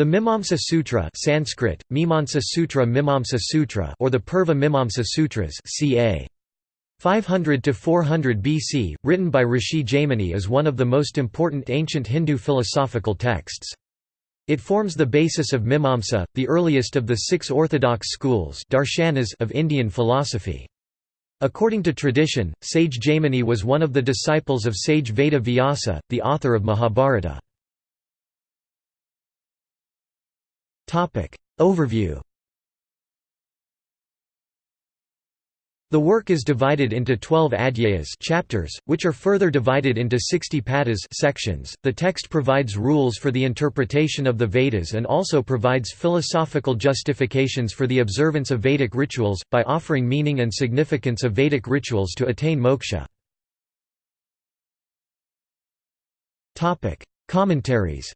The Mimamsa Sutra Sanskrit, Mimamsa Sutra Mimamsa Sutra or the Purva Mimamsa Sutras ca. 500–400 BC, written by Rishi Jaimini is one of the most important ancient Hindu philosophical texts. It forms the basis of Mimamsa, the earliest of the six orthodox schools darshanas of Indian philosophy. According to tradition, sage Jaimini was one of the disciples of sage Veda Vyasa, the author of Mahabharata. Overview The work is divided into 12 adhyayas chapters, which are further divided into 60 padas sections. The text provides rules for the interpretation of the Vedas and also provides philosophical justifications for the observance of Vedic rituals, by offering meaning and significance of Vedic rituals to attain moksha. Commentaries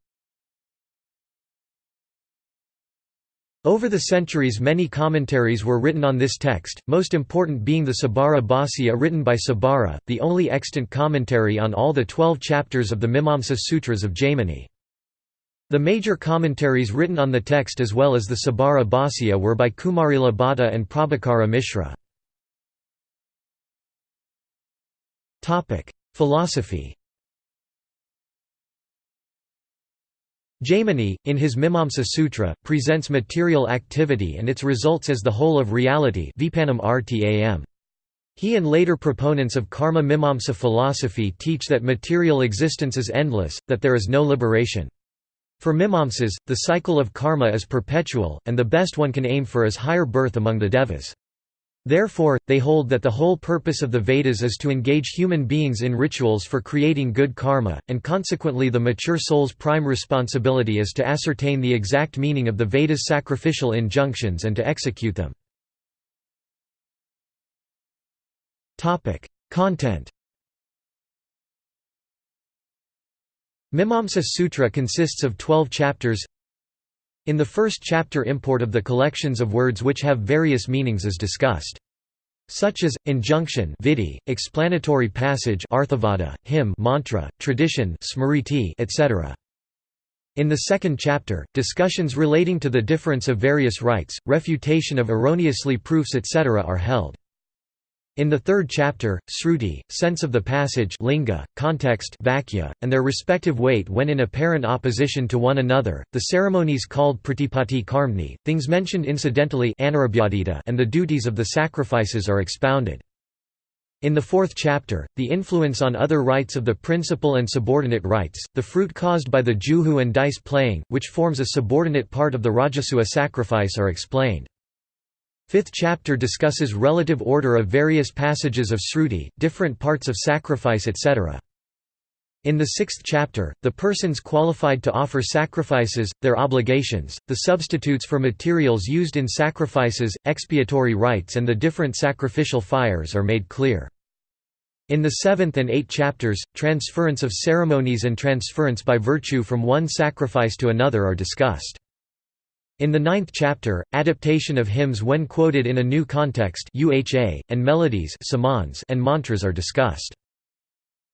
Over the centuries many commentaries were written on this text, most important being the Sabara Bhāsya written by Sabara, the only extant commentary on all the twelve chapters of the Mimamsa Sutras of Jaimini. The major commentaries written on the text as well as the Sabara Bhāsya were by Kumarila Bhatta and Prabhakara Mishra. Philosophy Jaimini, in his Mimamsa Sutra, presents material activity and its results as the whole of reality He and later proponents of karma Mimamsa philosophy teach that material existence is endless, that there is no liberation. For Mimamsas, the cycle of karma is perpetual, and the best one can aim for is higher birth among the devas. Therefore, they hold that the whole purpose of the Vedas is to engage human beings in rituals for creating good karma, and consequently the mature soul's prime responsibility is to ascertain the exact meaning of the Vedas' sacrificial injunctions and to execute them. Content Mimamsa Sutra consists of 12 chapters in the first chapter import of the collections of words which have various meanings is discussed. Such as, injunction vidhi, explanatory passage arthavada, hymn mantra, tradition smriti, etc. In the second chapter, discussions relating to the difference of various rites, refutation of erroneously proofs etc. are held. In the third chapter, sruti, sense of the passage linga, context vakya, and their respective weight when in apparent opposition to one another, the ceremonies called pratipatti karmani, things mentioned incidentally and the duties of the sacrifices are expounded. In the fourth chapter, the influence on other rites of the principal and subordinate rites, the fruit caused by the juhu and dice playing, which forms a subordinate part of the Rajasuya sacrifice are explained. Fifth chapter discusses relative order of various passages of Sruti, different parts of sacrifice etc. In the sixth chapter, the persons qualified to offer sacrifices, their obligations, the substitutes for materials used in sacrifices, expiatory rites and the different sacrificial fires are made clear. In the seventh and eighth chapters, transference of ceremonies and transference by virtue from one sacrifice to another are discussed. In the ninth chapter, adaptation of hymns when quoted in a new context UHA, and melodies and mantras are discussed.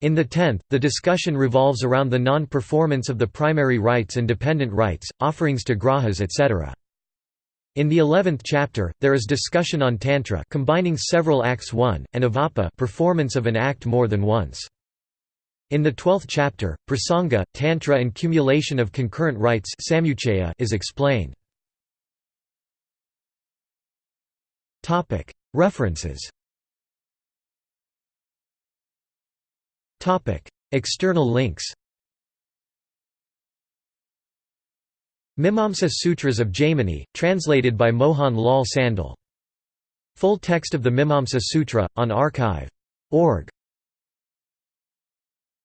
In the tenth, the discussion revolves around the non-performance of the primary rites and dependent rites, offerings to grahas etc. In the eleventh chapter, there is discussion on tantra combining several acts one, and avapa performance of an act more than once. In the twelfth chapter, prasanga, tantra and cumulation of concurrent rites is explained. References. External links. Mimamsa Sutras of Jaimini, translated by Mohan Lal Sandal. Full text of the Mimamsa Sutra, on archive.org